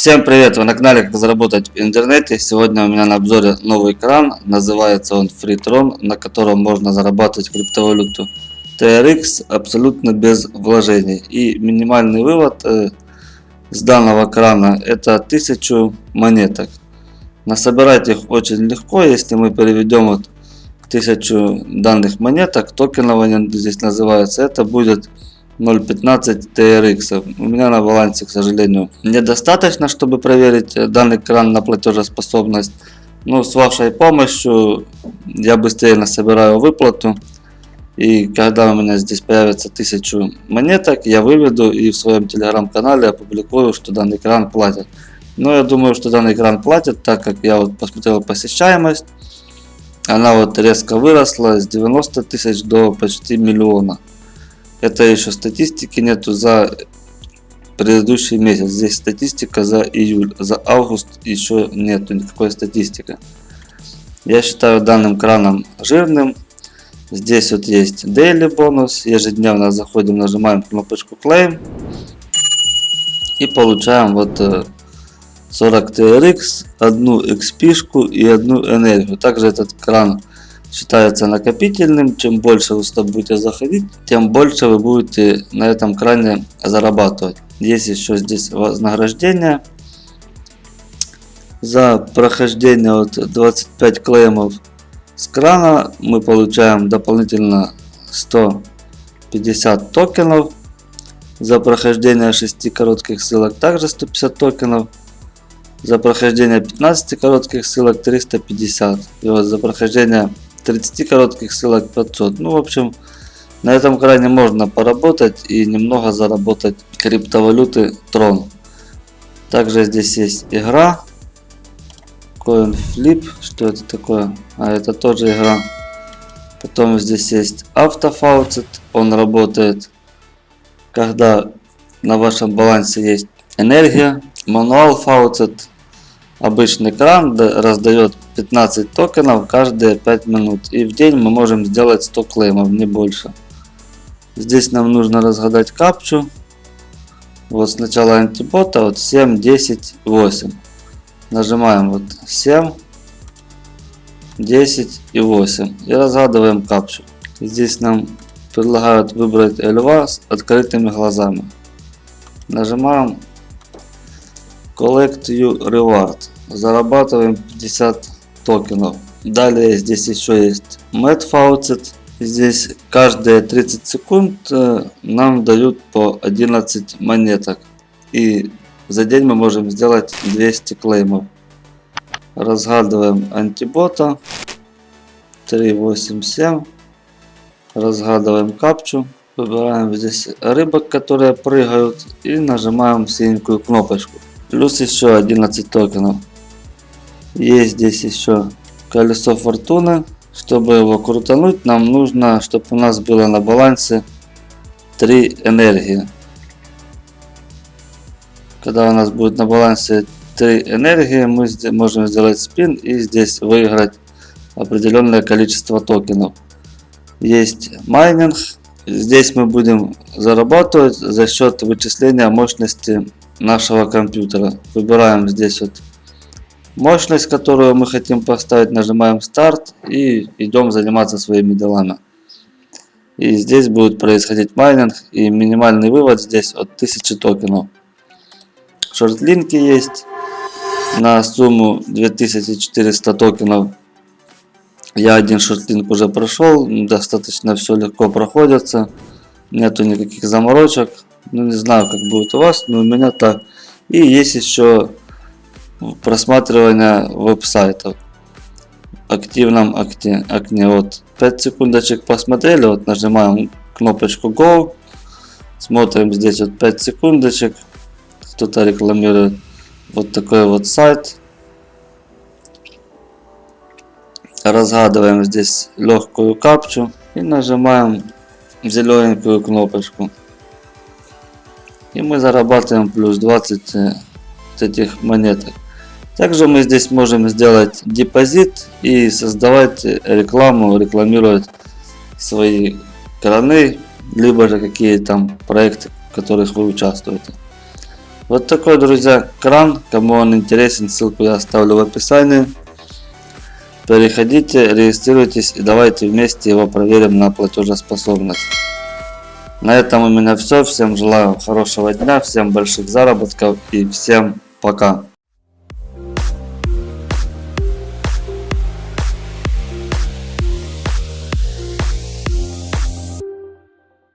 Всем привет! Вы на канале Как заработать в интернете. Сегодня у меня на обзоре новый кран. Называется он Freetron, на котором можно зарабатывать криптовалюту TRX абсолютно без вложений. И минимальный вывод э, с данного крана это 1000 монеток. Насобирать их очень легко, если мы переведем вот 1000 данных монеток, токенование здесь называется, это будет 0.15 TRX. У меня на балансе, к сожалению, недостаточно, чтобы проверить э, данный кран на платежеспособность. Но с вашей помощью я быстрее насобираю выплату. И когда у меня здесь появится 1000 монеток, я выведу и в своем телеграм-канале опубликую, что данный кран платит. Но я думаю, что данный кран платит, так как я вот посмотрел посещаемость. Она вот резко выросла с 90 тысяч до почти миллиона. Это еще статистики нету за предыдущий месяц. Здесь статистика за июль. За август еще нету никакой статистики. Я считаю данным краном жирным. Здесь вот есть daily бонус. Ежедневно заходим, нажимаем кнопочку claim. И получаем вот 40 э, TRX, одну XP и одну энергию. Также этот кран считается накопительным. Чем больше вы сюда будете заходить, тем больше вы будете на этом кране зарабатывать. Есть еще здесь вознаграждение. За прохождение вот 25 клеймов с крана мы получаем дополнительно 150 токенов. За прохождение 6 коротких ссылок также 150 токенов. За прохождение 15 коротких ссылок 350. И вот за прохождение 30 коротких ссылок 500. Ну, в общем, на этом кране можно поработать и немного заработать криптовалюты Tron. Также здесь есть игра. CoinFlip. Что это такое? А, это тоже игра. Потом здесь есть автофауцет. Он работает, когда на вашем балансе есть энергия. Мануал фауцет Обычный кран раздает 15 токенов каждые 5 минут. И в день мы можем сделать 100 клеймов, не больше. Здесь нам нужно разгадать капчу. Вот сначала антибота, вот 7, 10, 8. Нажимаем вот 7, 10 и 8. И разгадываем капчу. Здесь нам предлагают выбрать льва с открытыми глазами. Нажимаем Collect You Reward. Зарабатываем 50 токенов. Далее здесь еще есть Mad Faucet. Здесь каждые 30 секунд э, нам дают по 11 монеток. И за день мы можем сделать 200 клеймов. Разгадываем антибота. 387. Разгадываем капчу. Выбираем здесь рыбок, которые прыгают. И нажимаем синенькую кнопочку. Плюс еще 11 токенов. Есть здесь еще колесо фортуны. Чтобы его крутануть, нам нужно, чтобы у нас было на балансе 3 энергии. Когда у нас будет на балансе 3 энергии, мы можем сделать спин и здесь выиграть определенное количество токенов. Есть майнинг. Здесь мы будем зарабатывать за счет вычисления мощности нашего компьютера. Выбираем здесь вот мощность, которую мы хотим поставить, нажимаем старт и идем заниматься своими делами. И здесь будет происходить майнинг и минимальный вывод здесь от 1000 токенов. Shortlink и есть на сумму 2400 токенов. Я один шортлинк уже прошел, достаточно все легко проходится, нету никаких заморочек. Ну не знаю как будет у вас, но у меня так. И есть еще просматривание веб-сайтов активном окне, окне. Вот 5 секундочек посмотрели, вот нажимаем кнопочку Go, смотрим здесь вот 5 секундочек, кто-то рекламирует вот такой вот сайт. Разгадываем здесь легкую капчу и нажимаем зелененькую кнопочку. И мы зарабатываем плюс 20 э, этих монеток. Также мы здесь можем сделать депозит и создавать рекламу, рекламировать свои краны, либо же какие там проекты, в которых вы участвуете. Вот такой, друзья, кран. Кому он интересен, ссылку я оставлю в описании. Переходите, регистрируйтесь и давайте вместе его проверим на платежеспособность. На этом у меня все. Всем желаю хорошего дня, всем больших заработков и всем пока.